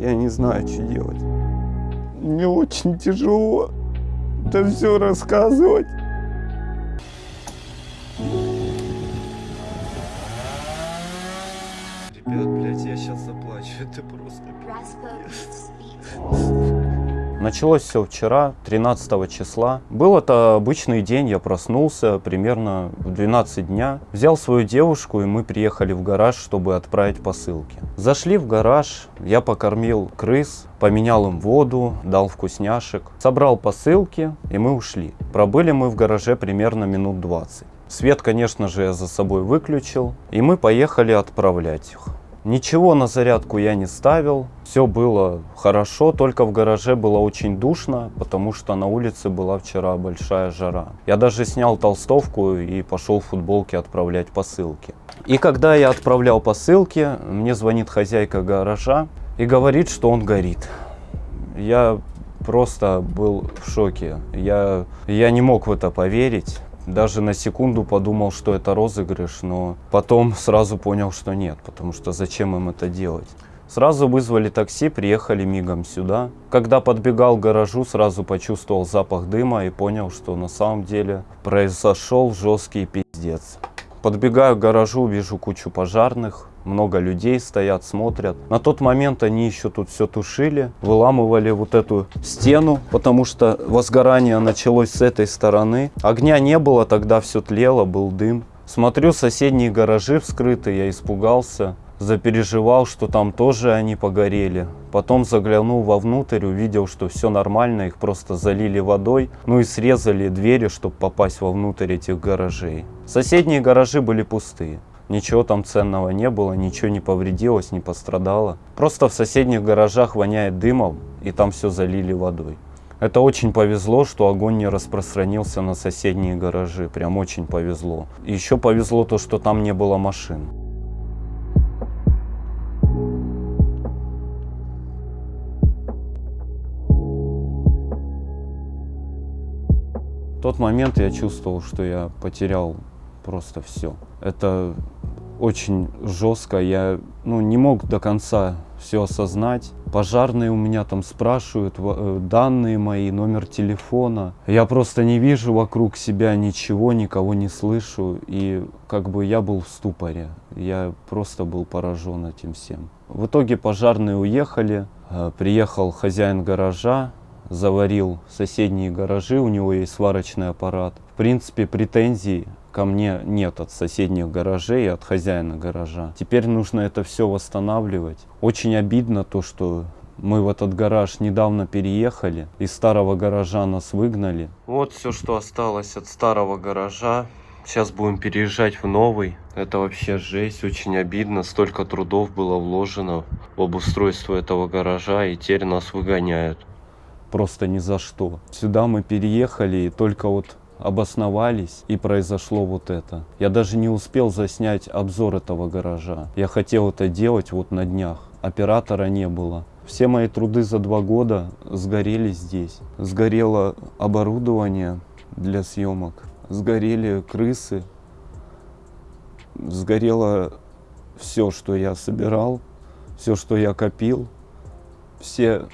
Я не знаю, что делать. Мне очень тяжело это все рассказывать. Ребят, блядь, я сейчас заплачу. Это просто Началось все вчера, 13 числа. Был это обычный день, я проснулся примерно в 12 дня. Взял свою девушку, и мы приехали в гараж, чтобы отправить посылки. Зашли в гараж, я покормил крыс, поменял им воду, дал вкусняшек. Собрал посылки, и мы ушли. Пробыли мы в гараже примерно минут 20. Свет, конечно же, я за собой выключил, и мы поехали отправлять их. Ничего на зарядку я не ставил, все было хорошо, только в гараже было очень душно, потому что на улице была вчера большая жара. Я даже снял толстовку и пошел в футболке отправлять посылки. И когда я отправлял посылки, мне звонит хозяйка гаража и говорит, что он горит. Я просто был в шоке. Я, я не мог в это поверить. Даже на секунду подумал, что это розыгрыш, но потом сразу понял, что нет, потому что зачем им это делать. Сразу вызвали такси, приехали мигом сюда. Когда подбегал к гаражу, сразу почувствовал запах дыма и понял, что на самом деле произошел жесткий пиздец. Подбегаю к гаражу, вижу кучу пожарных, много людей стоят, смотрят. На тот момент они еще тут все тушили, выламывали вот эту стену, потому что возгорание началось с этой стороны. Огня не было, тогда все тлело, был дым. Смотрю, соседние гаражи вскрыты, я испугался, запереживал, что там тоже они погорели. Потом заглянул вовнутрь, увидел, что все нормально, их просто залили водой, ну и срезали двери, чтобы попасть вовнутрь этих гаражей. Соседние гаражи были пустые. Ничего там ценного не было, ничего не повредилось, не пострадало. Просто в соседних гаражах воняет дымом, и там все залили водой. Это очень повезло, что огонь не распространился на соседние гаражи. Прям очень повезло. Еще повезло то, что там не было машин. В тот момент я чувствовал, что я потерял просто все. Это очень жестко, я ну, не мог до конца все осознать. Пожарные у меня там спрашивают э, данные мои, номер телефона. Я просто не вижу вокруг себя ничего, никого не слышу. И как бы я был в ступоре. Я просто был поражен этим всем. В итоге пожарные уехали. Э, приехал хозяин гаража, заварил соседние гаражи, у него есть сварочный аппарат. В принципе, претензий ко мне нет от соседних гаражей, от хозяина гаража. Теперь нужно это все восстанавливать. Очень обидно то, что мы в этот гараж недавно переехали. Из старого гаража нас выгнали. Вот все, что осталось от старого гаража. Сейчас будем переезжать в новый. Это вообще жесть, очень обидно. Столько трудов было вложено в обустройство этого гаража, и теперь нас выгоняют. Просто ни за что. Сюда мы переехали, и только вот обосновались и произошло вот это. Я даже не успел заснять обзор этого гаража. Я хотел это делать вот на днях. Оператора не было. Все мои труды за два года сгорели здесь. Сгорело оборудование для съемок. Сгорели крысы. Сгорело все, что я собирал. Все, что я копил. Все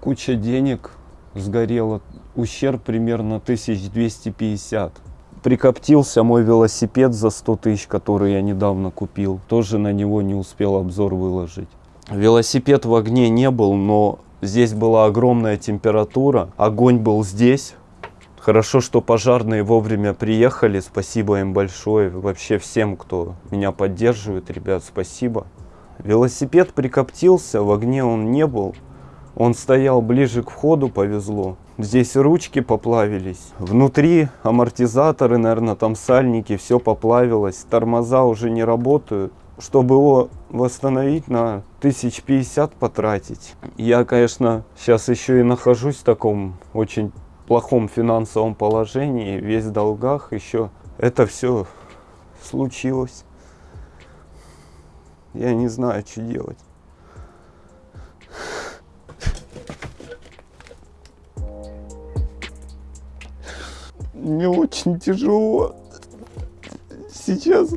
куча денег сгорела ущерб примерно 1250. Прикоптился мой велосипед за 100 тысяч, который я недавно купил. Тоже на него не успел обзор выложить. Велосипед в огне не был, но здесь была огромная температура. Огонь был здесь. Хорошо, что пожарные вовремя приехали. Спасибо им большое. Вообще всем, кто меня поддерживает, ребят, спасибо. Велосипед прикоптился, в огне он не был. Он стоял ближе к входу, повезло. Здесь ручки поплавились. Внутри амортизаторы, наверное, там сальники, все поплавилось. Тормоза уже не работают. Чтобы его восстановить, на 1050 потратить. Я, конечно, сейчас еще и нахожусь в таком очень плохом финансовом положении, весь в долгах. Еще это все случилось. Я не знаю, что делать. Мне очень тяжело сейчас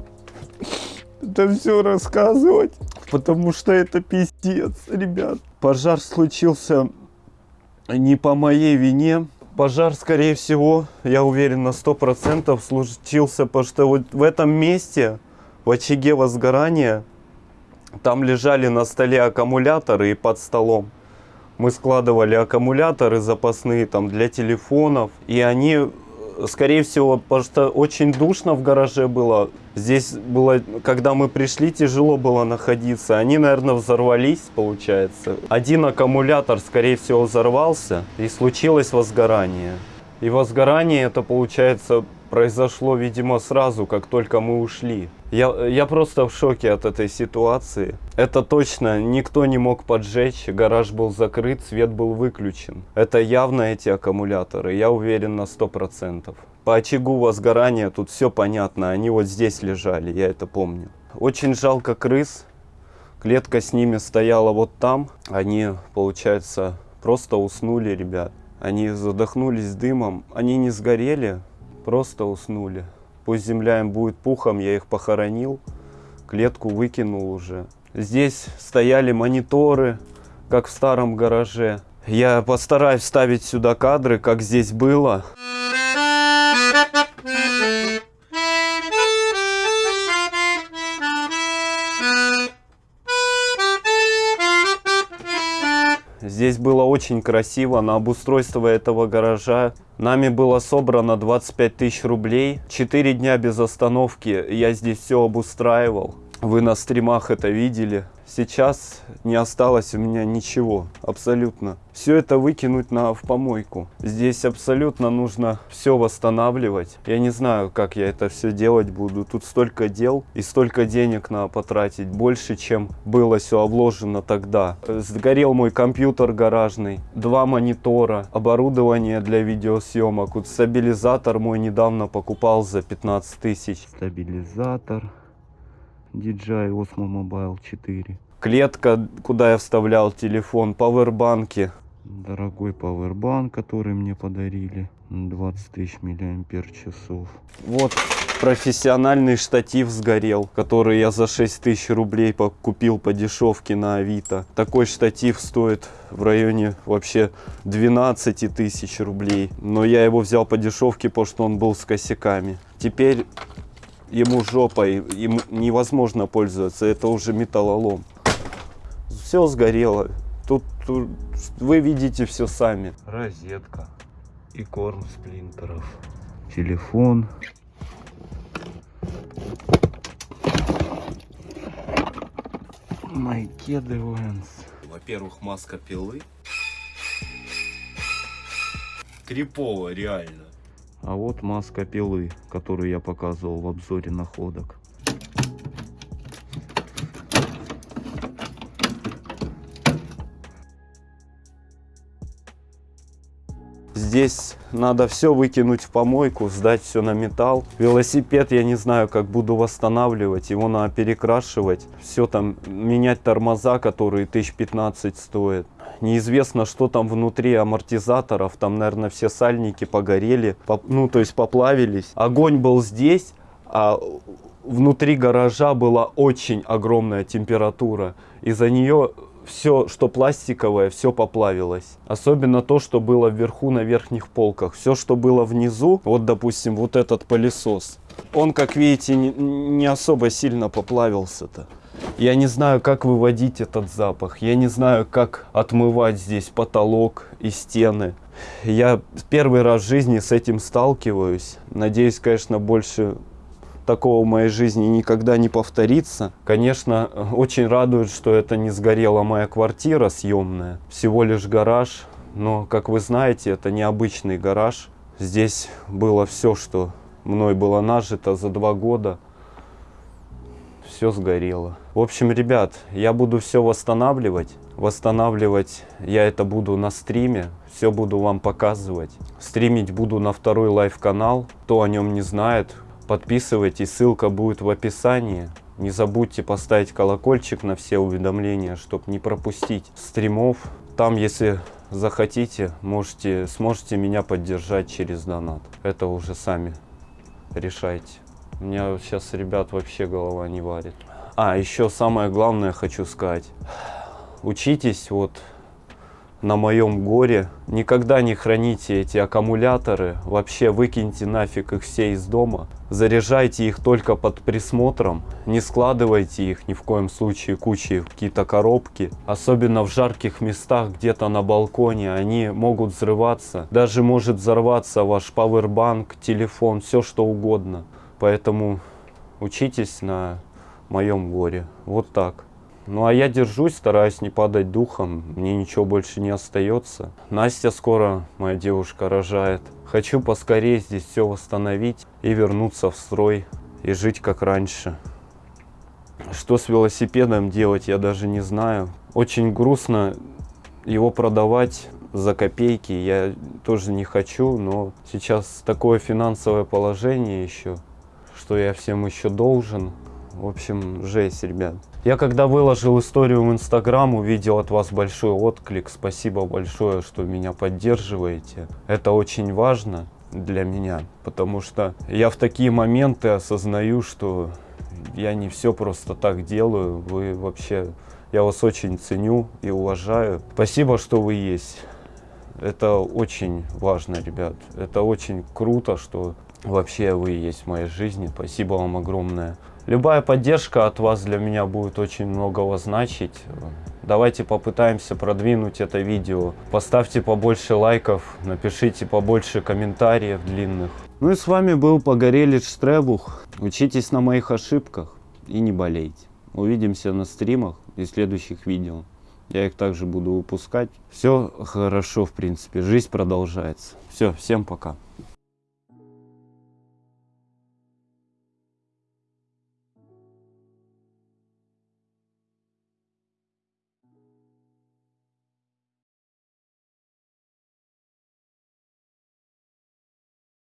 это все рассказывать. потому что это пиздец, ребят. Пожар случился не по моей вине. Пожар, скорее всего, я уверен на сто процентов случился, потому что вот в этом месте, в очаге возгорания, там лежали на столе аккумуляторы и под столом мы складывали аккумуляторы запасные там для телефонов. И они, скорее всего, потому что очень душно в гараже было. Здесь было, когда мы пришли, тяжело было находиться. Они, наверное, взорвались, получается. Один аккумулятор, скорее всего, взорвался и случилось возгорание. И возгорание это, получается, произошло, видимо, сразу, как только мы ушли. Я, я просто в шоке от этой ситуации. Это точно никто не мог поджечь, гараж был закрыт, свет был выключен. Это явно эти аккумуляторы, я уверен на 100%. По очагу возгорания тут все понятно, они вот здесь лежали, я это помню. Очень жалко крыс, клетка с ними стояла вот там. Они, получается, просто уснули, ребят. Они задохнулись дымом, они не сгорели, просто уснули. Пусть земля им будет пухом, я их похоронил, клетку выкинул уже. Здесь стояли мониторы, как в старом гараже. Я постараюсь вставить сюда кадры, как здесь было. Здесь было очень красиво. На обустройство этого гаража нами было собрано 25 тысяч рублей. Четыре дня без остановки я здесь все обустраивал. Вы на стримах это видели. Сейчас не осталось у меня ничего, абсолютно. Все это выкинуть на, в помойку. Здесь абсолютно нужно все восстанавливать. Я не знаю, как я это все делать буду. Тут столько дел и столько денег надо потратить. Больше, чем было все обложено тогда. Сгорел мой компьютер гаражный, два монитора, оборудование для видеосъемок. Вот стабилизатор мой недавно покупал за 15 тысяч. Стабилизатор. DJI Osmo Mobile 4. Клетка, куда я вставлял телефон, пауэрбанки. Дорогой пауэрбанк, который мне подарили. 20 тысяч миллиампер часов. Вот профессиональный штатив сгорел, который я за 6 тысяч рублей купил по дешевке на Авито. Такой штатив стоит в районе вообще 12 тысяч рублей. Но я его взял по дешевке, потому что он был с косяками. Теперь ему жопой, им невозможно пользоваться, это уже металлолом. Все сгорело. Тут, тут вы видите все сами. Розетка и корм сплинтеров. Телефон. Майкеды Венс. Во-первых, маска пилы. Крипово, реально. А вот маска пилы, которую я показывал в обзоре находок. Здесь надо все выкинуть в помойку, сдать все на металл. Велосипед я не знаю, как буду восстанавливать. Его надо перекрашивать. Все там, менять тормоза, которые 1015 стоят. Неизвестно, что там внутри амортизаторов. Там, наверное, все сальники погорели. Ну, то есть поплавились. Огонь был здесь, а внутри гаража была очень огромная температура. Из-за нее все, что пластиковое, все поплавилось. Особенно то, что было вверху на верхних полках. Все, что было внизу, вот, допустим, вот этот пылесос, он, как видите, не, особо сильно поплавился-то. Я не знаю, как выводить этот запах. Я не знаю, как отмывать здесь потолок и стены. Я первый раз в жизни с этим сталкиваюсь. Надеюсь, конечно, больше такого в моей жизни никогда не повторится. Конечно, очень радует, что это не сгорела моя квартира съемная, всего лишь гараж. Но, как вы знаете, это необычный гараж. Здесь было все, что мной было нажито за два года. Все сгорело. В общем, ребят, я буду все восстанавливать. Восстанавливать я это буду на стриме. Все буду вам показывать. Стримить буду на второй live-канал. Кто о нем не знает, Подписывайтесь, ссылка будет в описании. Не забудьте поставить колокольчик на все уведомления, чтобы не пропустить стримов. Там, если захотите, можете, сможете меня поддержать через донат. Это уже сами решайте. У меня сейчас, ребят, вообще голова не варит. А, еще самое главное хочу сказать. Учитесь вот на моем горе. Никогда не храните эти аккумуляторы. Вообще выкиньте нафиг их все из дома. Заряжайте их только под присмотром. Не складывайте их ни в коем случае кучей в какие-то коробки. Особенно в жарких местах, где-то на балконе. Они могут взрываться. Даже может взорваться ваш пауэрбанк, телефон, все что угодно. Поэтому учитесь на моем горе. Вот так. Ну а я держусь, стараюсь не падать духом, мне ничего больше не остается. Настя скоро, моя девушка, рожает. Хочу поскорее здесь все восстановить и вернуться в строй и жить как раньше. Что с велосипедом делать, я даже не знаю. Очень грустно его продавать за копейки, я тоже не хочу, но сейчас такое финансовое положение еще, что я всем еще должен. В общем, жесть, ребят. Я когда выложил историю в Инстаграм, увидел от вас большой отклик. Спасибо большое, что меня поддерживаете. Это очень важно для меня, потому что я в такие моменты осознаю, что я не все просто так делаю. Вы вообще, я вас очень ценю и уважаю. Спасибо, что вы есть. Это очень важно, ребят. Это очень круто, что вообще вы есть в моей жизни. Спасибо вам огромное. Любая поддержка от вас для меня будет очень многого значить. Давайте попытаемся продвинуть это видео. Поставьте побольше лайков, напишите побольше комментариев длинных. Ну и с вами был Погорелич Штребух. Учитесь на моих ошибках и не болейте. Увидимся на стримах и следующих видео. Я их также буду выпускать. Все хорошо, в принципе. Жизнь продолжается. Все, всем пока.